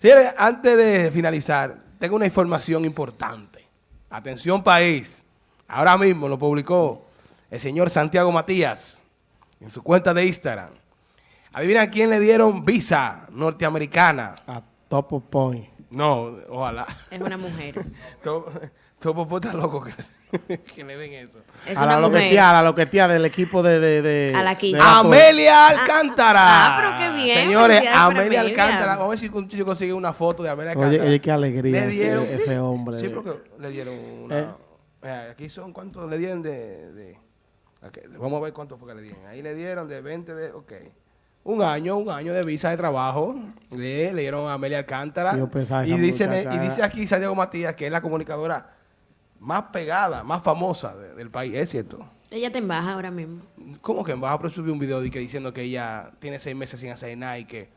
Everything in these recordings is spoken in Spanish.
Señores, antes de finalizar, tengo una información importante. Atención país. Ahora mismo lo publicó el señor Santiago Matías en su cuenta de Instagram. Adivina quién le dieron visa norteamericana. A Topo Point. No, ojalá. Es una mujer. todo puta loco que, que le ven eso. Es a la loquetía, a la loquetía del equipo de... de, de A la Kiss. de la- Amelia Alcántara. ah, pero qué bien, Señores, Amelia Amelia. Alcántara. Vamos a ver si un chico consigue una foto de Amelia Alcántara. oye, qué alegría ese, dieron- ese hombre. Sí, porque le dieron una... Eh. Mira, aquí son cuántos le dieron de... de- vamos a ver cuánto fue que le dieron. Ahí le dieron de 20 de... Ok. Un año, un año de visa de trabajo. Le, le dieron a Amelia Alcántara. Yo pensaba y, dice, y dice aquí Santiago Matías que es la comunicadora más pegada, más famosa de- del país. ¿Es cierto? Ella te embaja ahora mismo. ¿Cómo que vas a subir un video de que diciendo que ella tiene seis meses sin hacer nada y que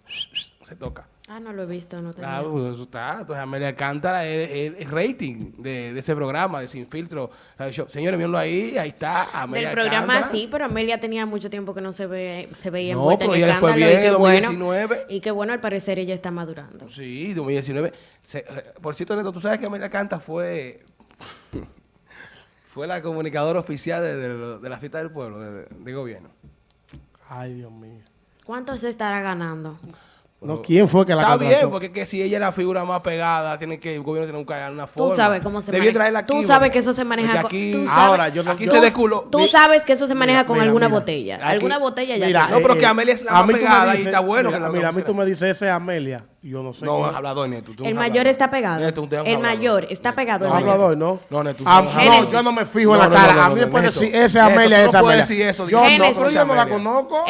se toca? Ah, no lo he visto, no tenía. Claro, pues eso está. Entonces Amelia Alcántara es el, rating de, de ese programa, de Sin Filtro. Señores, mírenlo ahí, ahí está Amelia Del programa Alcántara. sí, pero Amelia tenía mucho tiempo que no se ve, se veía No, envuelta en pero ella fue bien y qué en bueno. 2019. Y qué bueno, al parecer ella está madurando. Sí, 2019. Se- eh, por cierto, Neto, tú sabes que Amelia Alcántara fue... fue la comunicadora oficial de, de- de la fiesta del pueblo, de, de gobierno. Ay, Dios mío. ¿Cuánto se estará ganando? No, ¿quién fue que la Está contrató? bien, porque que si ella es la figura más pegada, tiene que el gobierno tiene que buscar una forma. sabes cómo se Debía maneja. traerla aquí, Tú sabes que eso se maneja con- aquí, tú sabes- Ahora, yo no- aquí yo- se desculó. Tú Mi- sabes que eso se maneja Mira, con mira, alguna mira. botella. Aquí- alguna botella ya Mira. No, pero que eh, Amelia es la más tú pegada y está bueno Mira, que la mira, a mí tú me dices ese es Amelia. Yo no sé. No, hablador, Neto. el mayor está pegado. Neto, usted es el hablador. mayor está pegado. No, hablador, ¿no? No, Neto, Ah, no, yo no me fijo en No, la no, cara. no, a no, mí me puede decir, ese es Amelia, esa Amelia. decir eso, Yo no, pero yo no la conozco.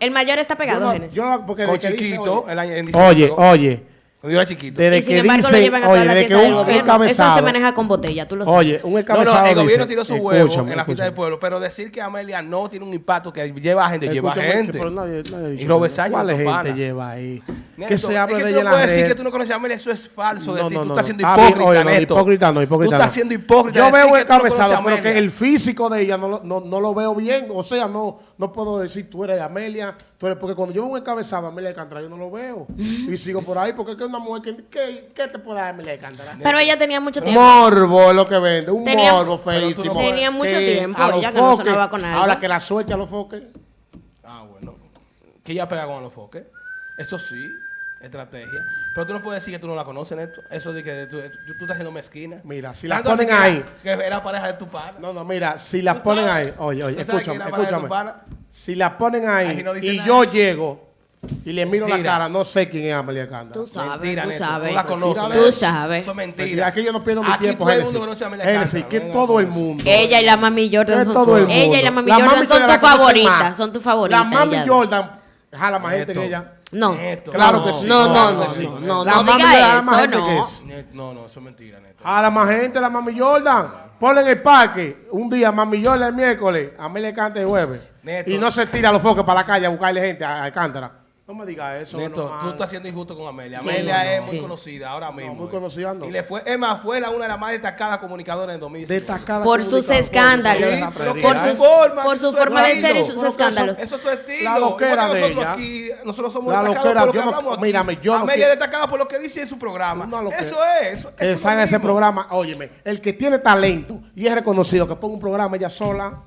El, mayor está pegado, yo, porque Con chiquito, oye, el año en Oye, diciembre, oye, Cuando yo era chiquito. desde y sin que embargo lo dice, llevan a oye, toda la desde que fiesta del un gobierno. Eso encabezado, se maneja con botella, tú lo sabes. oye, un No, encabezado no, el gobierno dice, tiró su huevo escúchame, en la fiesta del escúchame. pueblo, pero decir que Amelia no tiene un impacto que lleva gente, lleva Escúchame, gente. que- pero nadie- nadie ha dicho y Robert eso. Sánchez, ¿Cuál gente pana. lleva ahí? Neto, Que se habla es que de tú ella no en puedes las decir que redes. tú no conoces a Amelia, eso es falso de No, ti. no, tú no, estás no. siendo bien, hipócrita, oye, no, Neto. hipócrita no, hipócrita Tú estás no. siendo hipócrita. Yo decir veo que tú no encabezado, conoces a pero que Amelia. el físico de ella no, lo- no, no lo veo bien. O sea, no, no puedo decir tú eres Amelia, porque cuando yo veo un encabezado Amelia Alcántara, yo no lo veo. y sigo por ahí, porque es que una mujer que, ¿qué, qué te puede dar Amelia Alcántara? Pero ella tenía mucho tiempo. Morbo es lo que vende, un Tenía- morbo no feísimo. Tenía mucho tiempo, a los ella que no foques, sonaba con algo. Ahora que la suelte a los foques. Ah, bueno. Que ella pega con los foques. Eso sí, estrategia. Pero tú no puedes decir que tú no la conoces, Neto. Eso de que tú, tú, tú estás siendo mezquina. Mira, si la ponen que ahí. era- Que era pareja de tu pana. No, no, mira, si la ¿Tú ponen sabes? ahí, oye, oye, ¿Tú sabes que escúchame, escúchame. Si la ponen ahí Ahí no dice y nada. yo llego y le miro la cara, no sé quién es Amelia Alcántara. Tú sabes, Mentira, tú Neto. sabes. Tú la conoces. Tú sabes. Eso es Mentira, mentira. aquí yo no pierdo mi Aquí tiempo, todo el Génesis. mundo conoce a Amelia Génesis, Alcántara, que venga, todo el mundo. Ella y la Mami Jordan son, todo el ella y mundo. la Mami La Jordan mami son tus favoritas, más. son tus favoritas. La mami ella. Jordan jala más gente que ella. No. Neto. Claro No, que sí. No, no, no, no, no, La no mami diga más eso, que no. es. Neto, No, no, eso es mentira, Neto. Jala más gente, la mami Jordan. Ponle en el parque un día mami Jordan el miércoles, Amelia Alcántara el jueves. Neto. Y no se tira los focos para la calle a buscarle gente a Alcántara. No me digas eso. Neto, no, tú estás siendo injusto con Amelia. Sí, Amelia no, es muy sí. conocida ahora mismo. muy conocida, no. Y le fue, es más, fue la, una de las más destacadas comunicadoras en 2019. Destacada Por sus escándalos. Sí, Por sus- su forma, por que su forma de ser y sus escándalos. Eso es su estilo. La loquera que de nosotros ella. aquí, nosotros somos La destacados loquera, por lo que yo no- hablamos aquí. mírame, yo Amelia es destacada por lo que dice en su programa. Eso es. Eso, eso ese programa, óyeme, el que tiene talento y es reconocido, que ponga un programa ella sola,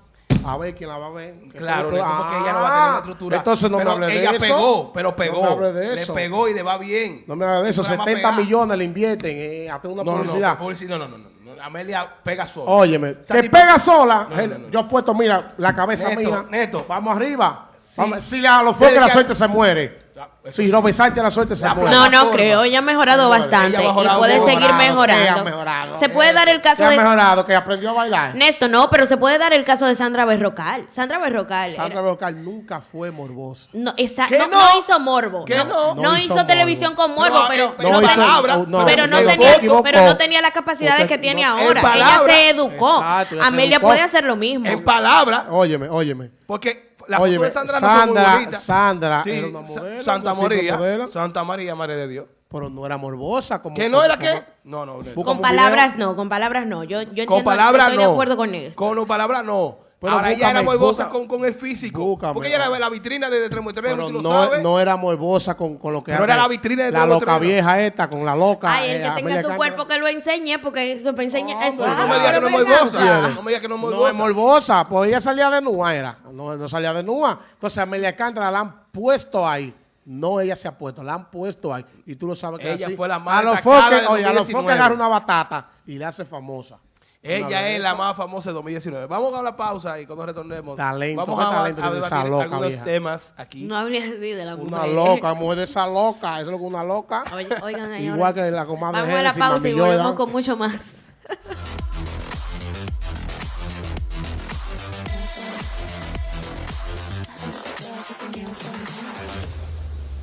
a ver quién la va a ver. Claro, Neto, porque ella no va a tener una estructura. Entonces no pero me hable de ella eso. pegó, pero pegó. No me hable de eso. Le pegó y le va bien. No me hable de eso, Un programa 70 pegado. millones le invierten eh, a una No, publicidad. no. No, no, no. Amelia pega sola. Óyeme, que pega sola. Yo he puesto, mira, la cabeza Neto, mía. Neto. Vamos arriba. Sí. Vamos- si a los foques la suerte se muere. Si sí. Robert Sánchez la suerte se La muere. No, no creo. Ella ha mejorado bastante ella ha mejorado, y puede mejorado, seguir ¿qué ha mejorando. mejorado? Se puede dar el caso Se ha de mejorado, que aprendió a bailar. Néstor, no, pero se puede dar el caso de Sandra Berrocal. Sandra Berrocal. Sandra era- Berrocal nunca fue morbosa. no, esa- ¿Qué no, no? no hizo morbo. ¿Qué no, no? no No hizo, hizo televisión con morbo, pero, eh, pero, no tenía, las capacidades que tiene ahora. Ella se educó. Amelia puede hacer lo mismo. En palabra, Óyeme, óyeme. porque la Óyeme, foto de Sandra no son muy Sandra- bonitas. Sandra Sí, era una Sa- modelo, Santa María. modelo. Santa María, Madre de Dios. Pero no era morbosa. Como, ¿Que no era qué? No, no. Con palabras video. no, con palabras no. Yo, yo Con entiendo, palabras estoy no. de acuerdo con esto. Con palabras no. Pero Ahora ella era morbosa con, con el físico. búscame. porque ella era la vitrina de extremo, Pero tú lo no, sabes. no era morbosa con, con lo que Pero hace era la vitrina de La loca vieja esta, con la loca. Ay, el eh, que tenga Amelia su cuerpo que lo enseñe, porque eso para enseñar. pero no me Ah, digas que no es pero morbosa. No me digas que no es No morbosa. es morbosa, pues ella salía de nua, era. No, no salía de nua. Entonces a Amelia Alcántara la han puesto ahí. No ella se ha puesto, la han puesto ahí. Y tú lo sabes que Ella así. fue la más A los foques, de oye, a los 2019. foques agarra una batata y le hace famosa. Ella es la más famosa de 2019. Vamos a la pausa y cuando retornemos Talento, vamos a, talento a tiene esa loca, algunos vieja. temas aquí. No hablé así de la mujer. Una loca, mujer de esa loca. Eso es lo que una loca. Oye, Oigan. Igual que la comadre Vamos a la pausa y volvemos con mucho más.